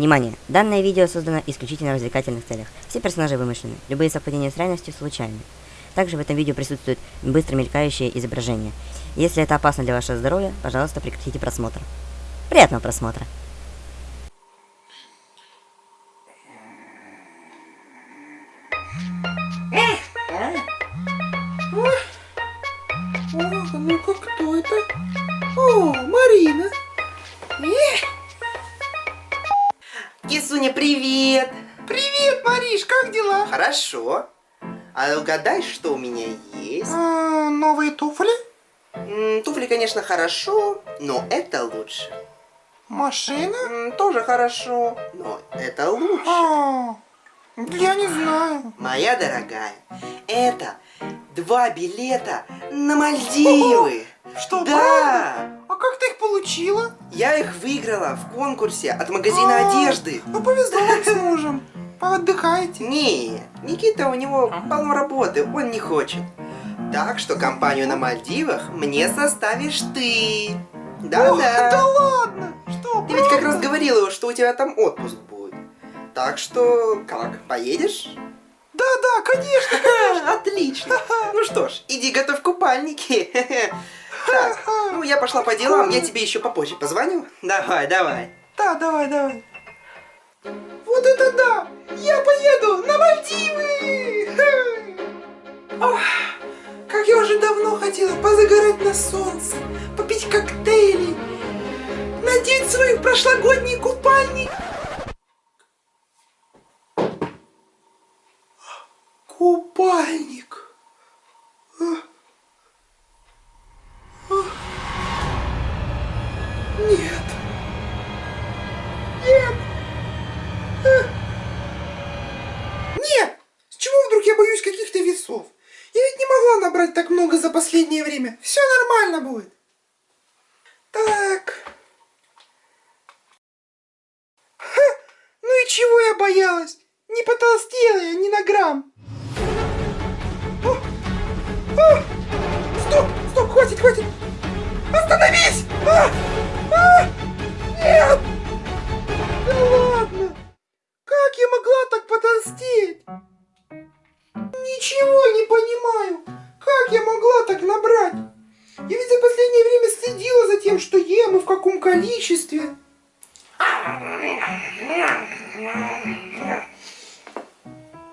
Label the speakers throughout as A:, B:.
A: Внимание! Данное видео создано исключительно в развлекательных целях. Все персонажи вымышлены, любые совпадения с реальностью случайны. Также в этом видео присутствует быстро мелькающее изображение. Если это опасно для вашего здоровья, пожалуйста, прекратите просмотр. Приятного просмотра!
B: Хорошо. А угадай, что у меня есть?
C: А, новые туфли?
B: Туфли, конечно, хорошо, но это лучше.
C: Машина?
B: Тоже хорошо, но это лучше.
C: А, я не знаю.
B: Моя дорогая, это два билета на Мальдивы.
C: Что,
B: Да!
C: правда? А как ты их получила?
B: Я их выиграла в конкурсе от магазина
C: А,
B: одежды.
C: Ну, повезло с мужем. Поотдыхайте.
B: Не, Никита, у него полно работы, он не хочет. Так что компанию на Мальдивах мне составишь ты. Да-да.
C: да ладно. Что,
B: Ты ведь как раз говорила, что у тебя там отпуск будет. Так что, как, поедешь?
C: Да-да, конечно.
B: Ха, Отлично. Ну что ж, иди готовь купальники. Так, ну я пошла по делам, я тебе еще попозже позвоню. Давай, давай.
C: Да, давай, давай. Вот это да! Я поеду на Мальдивы! Ох, как я уже давно хотела позагорать на солнце, попить коктейли, надеть свой прошлогодний. Купальник. Не потолстела я ни на грамм. О! О! Стоп! Стоп! Хватит! Хватит! Остановись! А! А! Нет! Да ладно! Как я могла так потолстеть? Ничего не понимаю. Как я могла так набрать? Я ведь за последнее время следила за тем, что ем и в каком количестве. Наверное.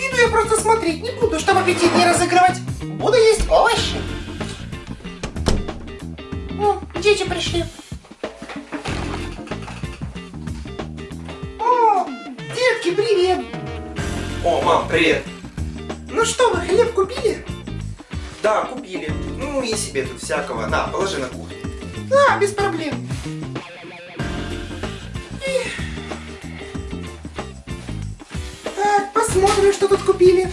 C: еду я просто смотреть не буду, чтобы аппетит не разыгрывать. Буду есть овощи. О, дети пришли. О, детки, привет.
B: О, мам, привет.
C: Ну что, вы хлеб купили?
B: Да, купили. Ну и себе тут всякого. На, положи на кухню.
C: Да, без проблем. Эх. Посмотрим, что тут купили.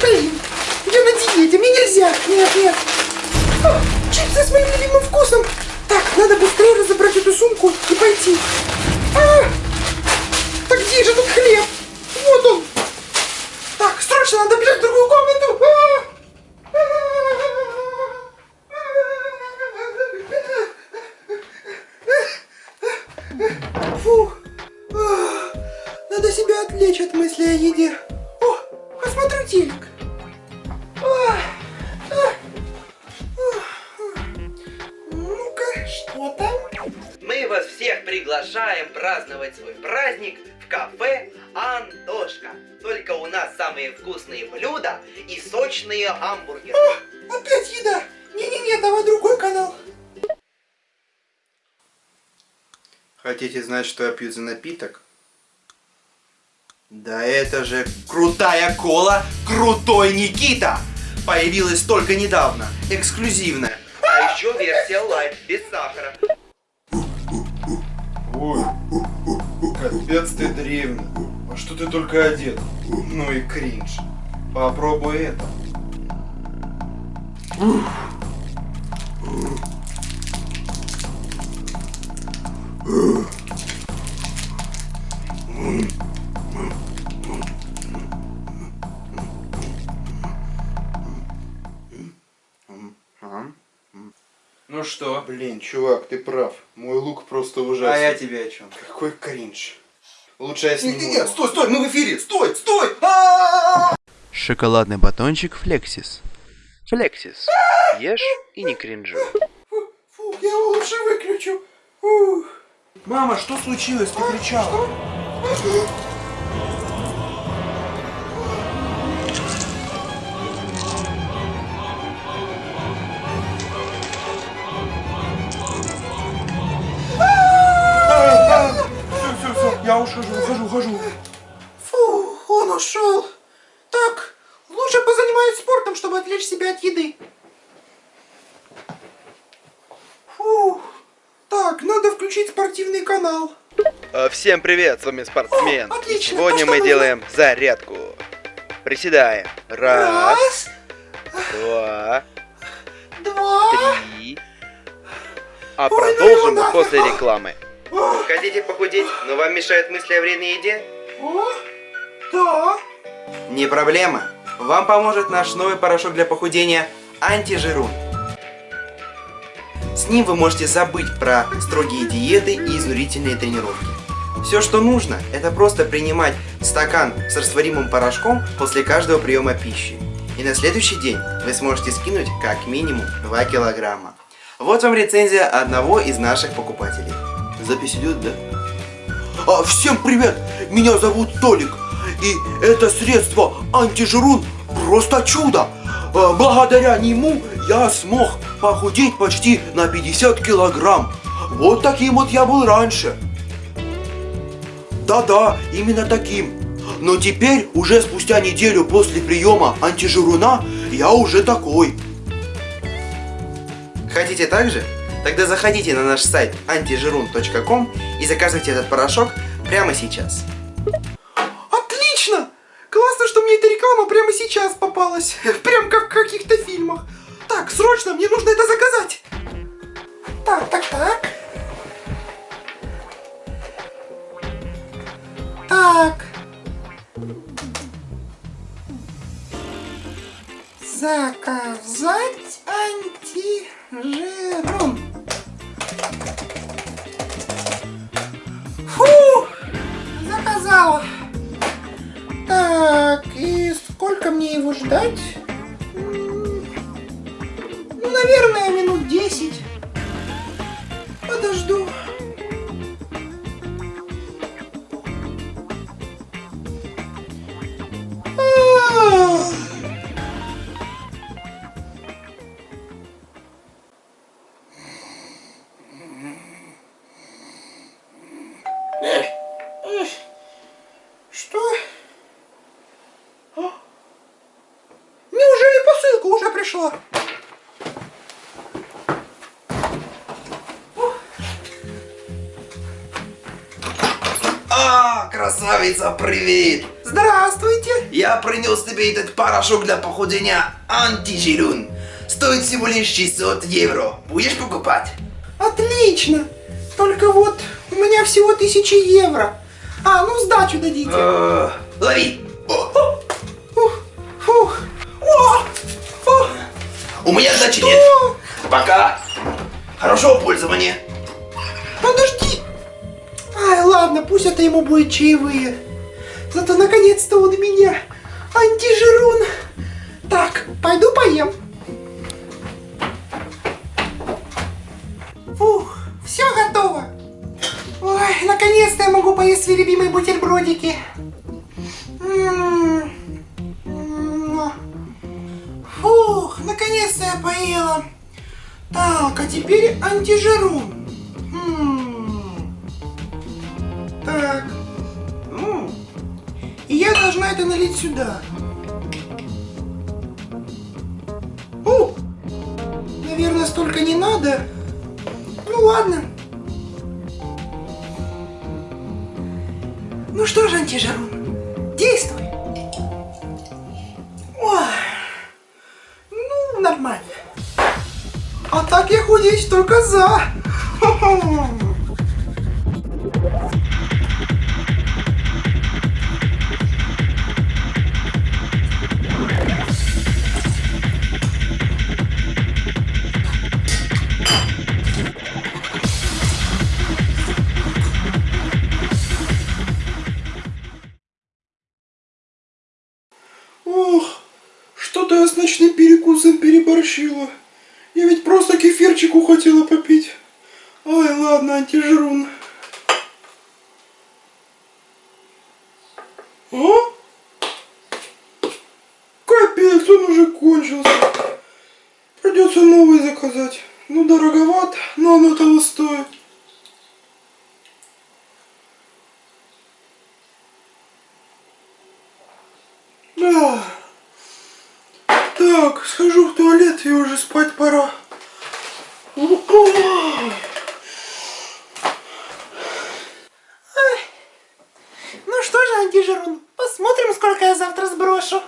C: Блин, я на диете, мне нельзя. Нет, нет. Чипсы с моим любимым вкусом. Так, надо быстрее разобрать эту сумку и пойти.
B: Приглашаем праздновать свой праздник в кафе Антошка. Только у нас самые вкусные блюда и сочные гамбургеры.
C: О, опять еда. Не-не-не, давай другой канал.
D: Хотите знать, что я пью за напиток?
B: Да это же крутая кола, крутой Никита! Появилась только недавно, эксклюзивная. А еще версия лайт, без сахара.
D: Капец ты древний. А что ты только одет? Ну и кринж. Попробуй это.
B: Ну что?
D: Блин, чувак, ты прав. Мой лук просто ужасный.
B: А я тебе о чем?
D: Какой кринж. Лучше я сниму.
B: Нет, нет, стой, стой, мы в эфире, стой, стой!
E: Шоколадный батончик Флексис. Флексис. Ешь и не кринжуй.
C: Фу, я его лучше выключу.
B: Мама, что случилось? Ты кричала.
D: Я ухожу, ухожу, ухожу.
C: Фу, он ушел. Так, лучше позанимаюсь спортом, чтобы отвлечь себя от еды. Фу. Так, надо включить спортивный канал.
E: Э, Всем привет, с вами спортсмен.
C: О, отлично,
E: Сегодня
C: что
E: мы
C: нужно.
E: делаем зарядку. Приседаем. Раз,
C: Раз,
E: два,
C: два.
E: три. А
C: Ой, ну
E: продолжим мы после рекламы.
B: Хотите похудеть, но вам мешают мысли о вредной еде?
C: о, да.
B: Не проблема. Вам поможет наш новый порошок для похудения антижирун. С ним вы можете забыть про строгие диеты и изнурительные тренировки. Все, что нужно, это просто принимать стакан с растворимым порошком после каждого приема пищи. И на следующий день вы сможете скинуть как минимум 2 килограмма. Вот вам рецензия одного из наших покупателей. Запись идет, да?
F: А, всем привет! Меня зовут Толик. И это средство антижирун просто чудо. А, благодаря нему я смог похудеть почти на 50 килограмм. Вот таким вот я был раньше. Да-да, именно таким. Но теперь, уже спустя неделю после приема антижируна, я уже такой.
B: Хотите так же? Тогда заходите на наш сайт antijirun.com и заказывайте этот порошок прямо сейчас.
C: Отлично! Классно, что мне эта реклама прямо сейчас попалась. Прям как в каких-то фильмах. Так, срочно, мне нужно это заказать. Так, так, так. Так. Заказать антижирун. Заказала. Так, и сколько мне его ждать? Наверное, минут 10. Пришла?
B: А, красавица, привет!
C: Здравствуйте.
B: Я принес тебе этот порошок для похудения антижирун. Стоит всего лишь 600 евро. Будешь покупать?
C: Отлично. Только вот у меня всего 1000 евро. А, ну сдачу дадите.
B: Э, Лови! О,
C: Ух, фух.
B: У меня сдачи
C: что?
B: нет. Пока. Хорошего пользования.
C: Подожди. Ай, ладно, пусть это ему будет чаевые. Зато наконец-то он меня. Антижирун. Так, пойду поем. Фух, все готово. Ой, наконец-то я могу поесть свои любимые бутербродики. Я поела. Так, а теперь антижирун. М, Так. М, налить сюда. О! Наверное, столько не надо. Ну ладно. Ну что же, антижарун, действуй. Нормально. А так я худеть только за.
D: Переборщила. Я ведь просто кефирчику хотела попить. Ой, ладно, антижрун. А? Капец, он уже кончился. Придется новый заказать. Ну, дороговат, но оно того стоит. Да. Так, схожу в туалет и уже спать пора.
C: Ну что же, антижирун, посмотрим, сколько я завтра сброшу.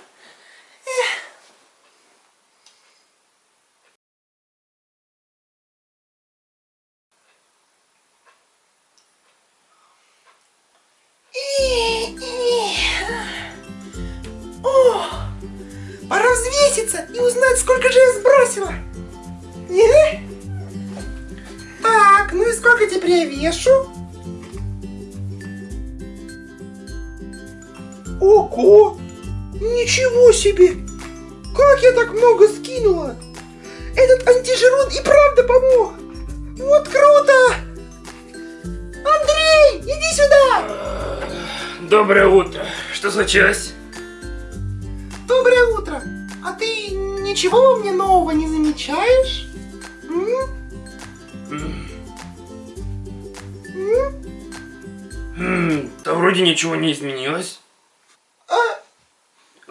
C: Ничего себе! Как я так много скинула? Этот антижирун и правда помог! Вот круто! Андрей, иди сюда!
G: Доброе утро. Что случилось?
C: Доброе утро! А ты ничего во мне нового не замечаешь? М?
G: М,
C: М?
G: м, Да вроде ничего не изменилось.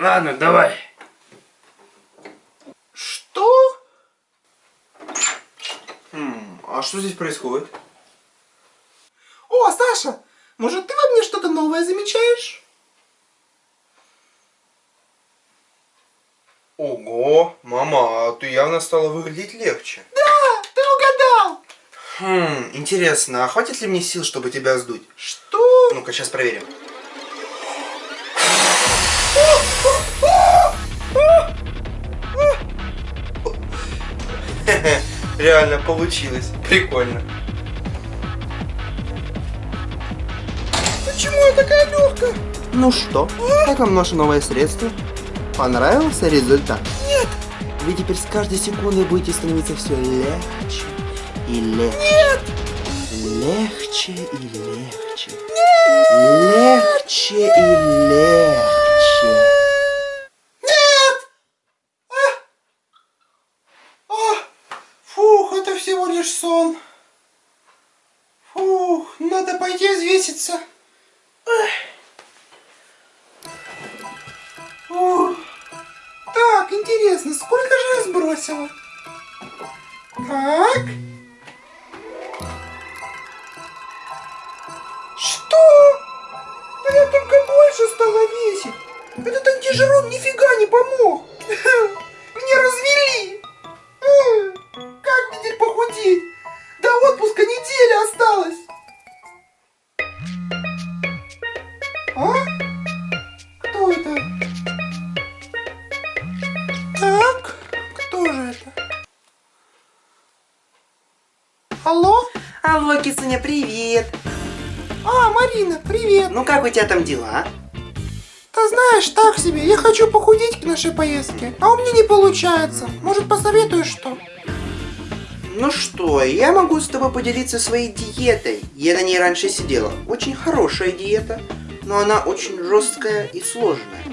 G: Ладно, давай.
C: что?
B: Хм, а что здесь происходит?
C: О, Саша, может ты во мне что-то новое замечаешь?
B: Ого, мама, а ты явно стала выглядеть легче.
C: Да, ты угадал!
B: Хм, интересно, а хватит ли мне сил, чтобы тебя сдуть?
C: Что?
B: Ну-ка, сейчас проверим. Реально получилось. Прикольно.
C: Почему я такая легкая?
B: Ну что, как вам наше новое средство? Понравился результат?
C: Нет,
B: Вы теперь с каждой секундой будете становиться все легче и легче.
C: нет,
B: Легче и легче. Легче и легче.
C: нет! А! А! Фух, это всего лишь сон. Фух, надо Фух. Так, интересно, сколько же я сбросила? Так. Что? Да я только больше стала весить. Этот антижирон нифига не помог. Мне развели. Алло?
B: Кисуня, привет.
C: А, Марина, привет.
B: Ну как у тебя там дела?
C: Ты знаешь, так себе, я хочу похудеть к нашей поездке, а у меня не получается. Может, посоветуешь что?
B: Ну что, я могу с тобой поделиться своей диетой. Я на ней раньше сидела. Очень хорошая диета, но она очень жесткая и сложная.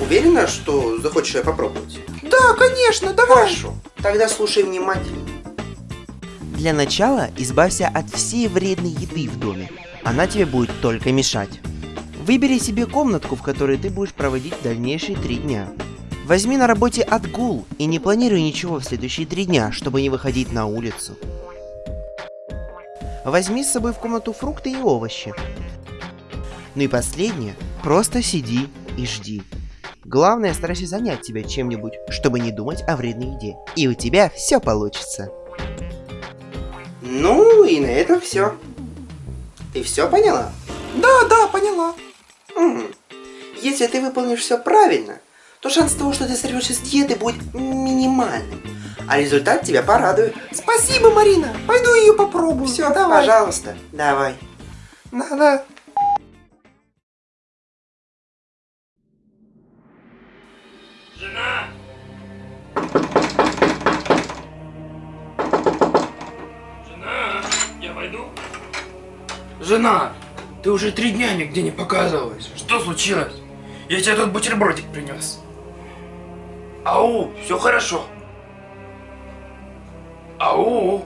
B: Уверена, что захочешь ее попробовать?
C: Да, конечно, давай.
B: Хорошо, тогда слушай внимательно. Для начала избавься от всей вредной еды в доме. Она тебе будет только мешать.
H: Выбери себе комнатку, в которой ты будешь проводить дальнейшие три дня. Возьми на работе отгул и не планируй ничего в следующие три дня, чтобы не выходить на улицу. Возьми с собой в комнату фрукты и овощи. Ну и последнее, просто сиди и жди. Главное, старайся занять себя чем-нибудь, чтобы не думать о вредной еде. И у тебя все получится.
B: Ну и на этом все. Ты все поняла?
C: Да, да, поняла.
B: М. Если ты выполнишь все правильно, то шанс того, что ты сорвешься с диеты, будет минимальным. А результат тебя порадует.
C: Спасибо, Марина. Пойду ее попробую.
B: Все,
C: давай.
B: пожалуйста, давай.
C: Да-да.
G: Ты уже три дня нигде не показывалась. Что случилось? Я тебе тут бутербродик принес. Ау, все хорошо. Ау.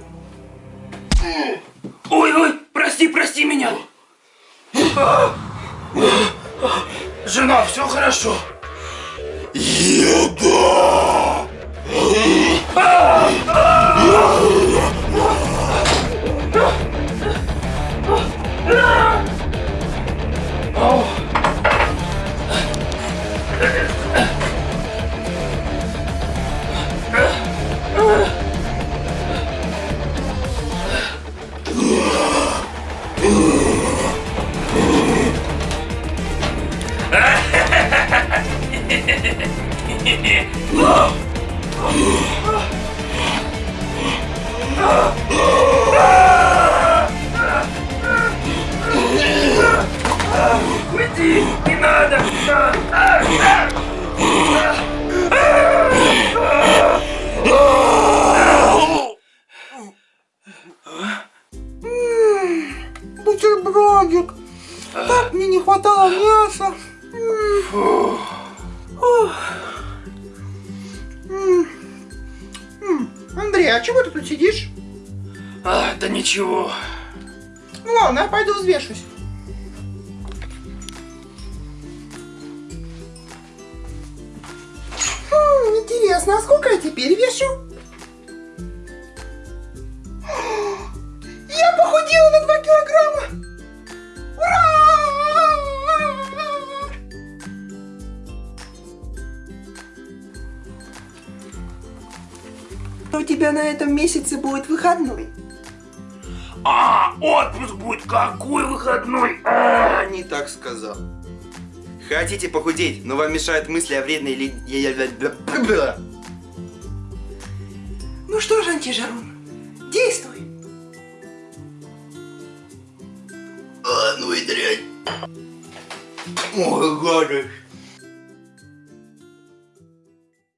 G: Ой, ой, прости, прости меня. А. Жена, все хорошо. Уйди,
C: Бутербродик. Так мне не хватало мяса. Андрей, а чего ты тут сидишь?
G: А, да ничего.
C: Ну ладно, я пойду взвешусь. Хм, интересно, а сколько я теперь вешу?
B: У тебя на этом месяце будет выходной.
G: А, отпуск будет какой выходной. А,
B: не так сказал. Хотите похудеть, но вам мешают мысли о вредной ли...
C: Ну что же, антижарун, действуй!
F: А, ну и дрянь. Ой, гадость.